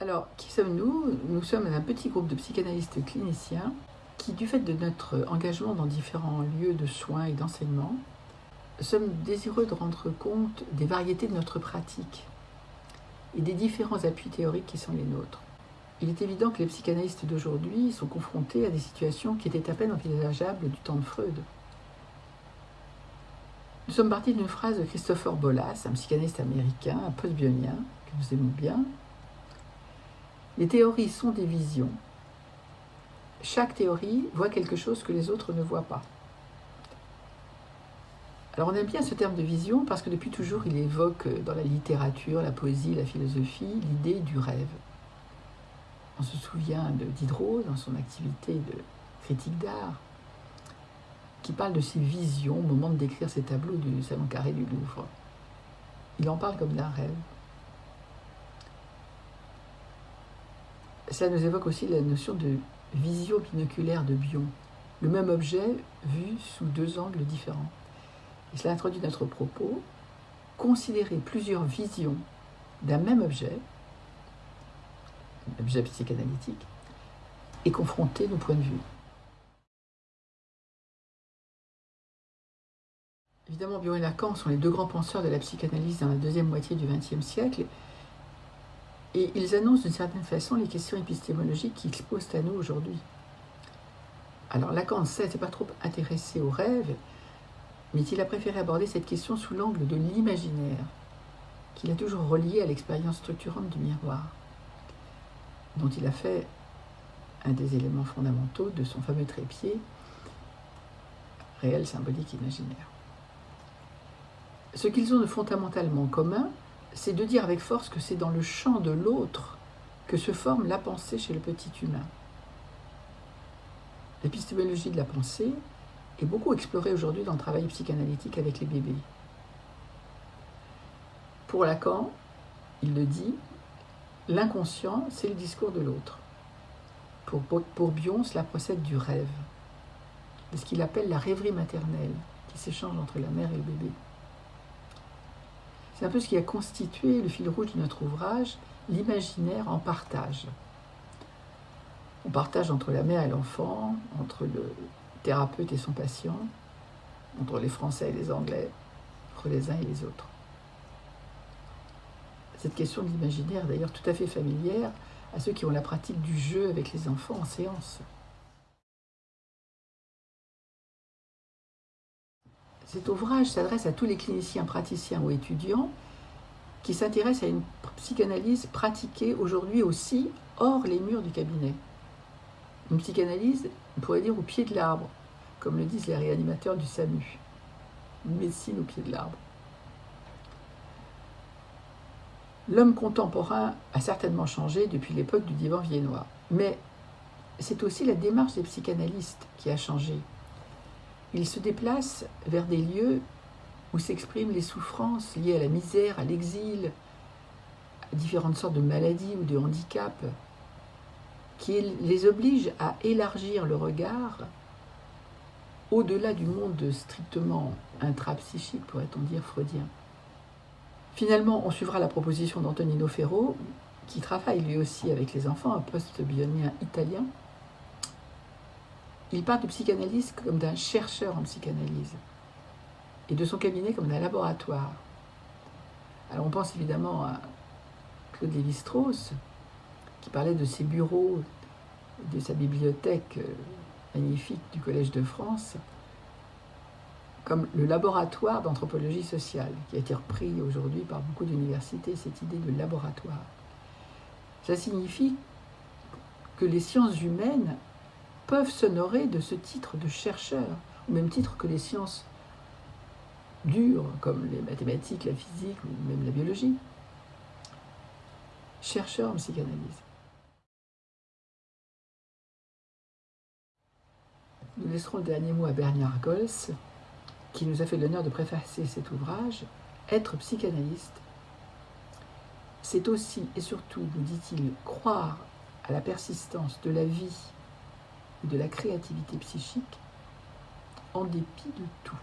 Alors, qui sommes-nous? Nous sommes un petit groupe de psychanalystes cliniciens qui, du fait de notre engagement dans différents lieux de soins et d'enseignement, sommes désireux de rendre compte des variétés de notre pratique et des différents appuis théoriques qui sont les nôtres. Il est évident que les psychanalystes d'aujourd'hui sont confrontés à des situations qui étaient à peine envisageables du temps de Freud. Nous sommes partis d'une phrase de Christopher Bolas, un psychanalyste américain, un post-bionien, que nous aimons bien, les théories sont des visions. Chaque théorie voit quelque chose que les autres ne voient pas. Alors on aime bien ce terme de vision parce que depuis toujours il évoque dans la littérature, la poésie, la philosophie, l'idée du rêve. On se souvient de Diderot dans son activité de critique d'art, qui parle de ses visions au moment de décrire ses tableaux du Salon Carré du Louvre. Il en parle comme d'un rêve. Cela nous évoque aussi la notion de vision binoculaire de Bion, le même objet vu sous deux angles différents. Et cela introduit notre propos, considérer plusieurs visions d'un même objet, un objet psychanalytique, et confronter nos points de vue. Évidemment, Bion et Lacan sont les deux grands penseurs de la psychanalyse dans la deuxième moitié du XXe siècle, et ils annoncent d'une certaine façon les questions épistémologiques qui exposent à nous aujourd'hui. Alors Lacan ne s'est pas trop intéressé au rêve, mais il a préféré aborder cette question sous l'angle de l'imaginaire, qu'il a toujours relié à l'expérience structurante du miroir, dont il a fait un des éléments fondamentaux de son fameux trépied, réel, symbolique, imaginaire. Ce qu'ils ont de fondamentalement commun, c'est de dire avec force que c'est dans le champ de l'autre que se forme la pensée chez le petit humain. L'épistémologie de la pensée est beaucoup explorée aujourd'hui dans le travail psychanalytique avec les bébés. Pour Lacan, il le dit, l'inconscient, c'est le discours de l'autre. Pour, pour Bion, cela procède du rêve, de ce qu'il appelle la rêverie maternelle qui s'échange entre la mère et le bébé. C'est un peu ce qui a constitué le fil rouge de notre ouvrage, l'imaginaire en partage. On partage entre la mère et l'enfant, entre le thérapeute et son patient, entre les Français et les Anglais, entre les uns et les autres. Cette question de l'imaginaire est d'ailleurs tout à fait familière à ceux qui ont la pratique du jeu avec les enfants en séance. Cet ouvrage s'adresse à tous les cliniciens, praticiens ou étudiants qui s'intéressent à une psychanalyse pratiquée aujourd'hui aussi hors les murs du cabinet. Une psychanalyse, on pourrait dire, au pied de l'arbre, comme le disent les réanimateurs du SAMU. Une médecine au pied de l'arbre. L'homme contemporain a certainement changé depuis l'époque du divan viennois, mais c'est aussi la démarche des psychanalystes qui a changé. Il se déplace vers des lieux où s'expriment les souffrances liées à la misère, à l'exil, à différentes sortes de maladies ou de handicaps, qui les obligent à élargir le regard au-delà du monde strictement intrapsychique, pourrait-on dire freudien. Finalement, on suivra la proposition d'Antonino Ferro, qui travaille lui aussi avec les enfants, un post-bionien italien, il parle de psychanalyse comme d'un chercheur en psychanalyse et de son cabinet comme d'un laboratoire. Alors on pense évidemment à Claude Lévi-Strauss, qui parlait de ses bureaux, de sa bibliothèque euh, magnifique du Collège de France, comme le laboratoire d'anthropologie sociale, qui a été repris aujourd'hui par beaucoup d'universités, cette idée de laboratoire. Ça signifie que les sciences humaines peuvent s'honorer de ce titre de chercheur, au même titre que les sciences dures, comme les mathématiques, la physique ou même la biologie. Chercheur en psychanalyse. Nous laisserons le dernier mot à Bernard Gols, qui nous a fait l'honneur de préfacer cet ouvrage. Être psychanalyste, c'est aussi et surtout, nous dit-il, croire à la persistance de la vie de la créativité psychique en dépit de tout.